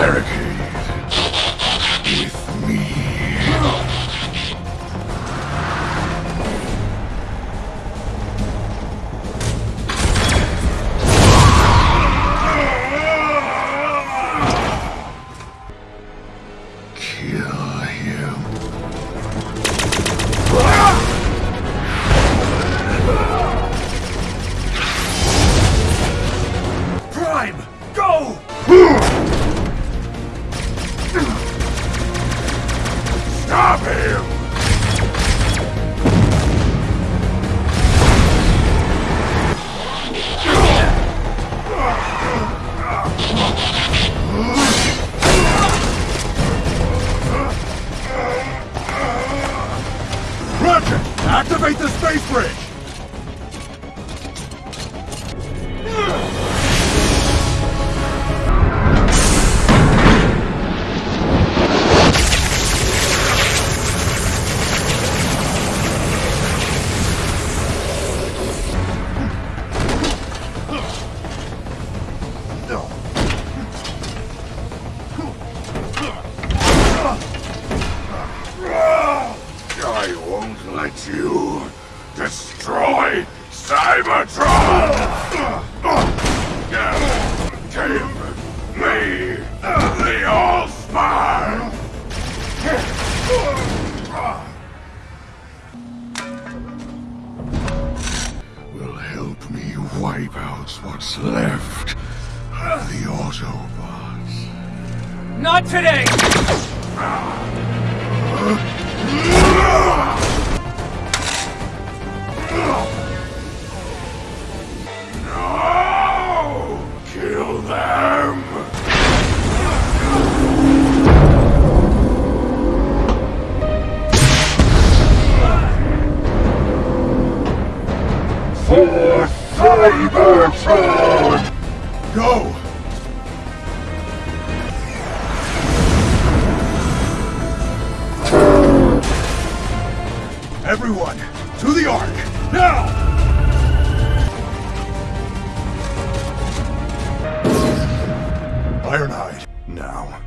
barricade with me. Kill him. Space bridge! I won't let you destroy Cybertron! Give me the AllSpark! Will help me wipe out what's left of the Autobots. Not today! Cybertron! Go! Everyone, to the Ark! Now! Ironhide, now.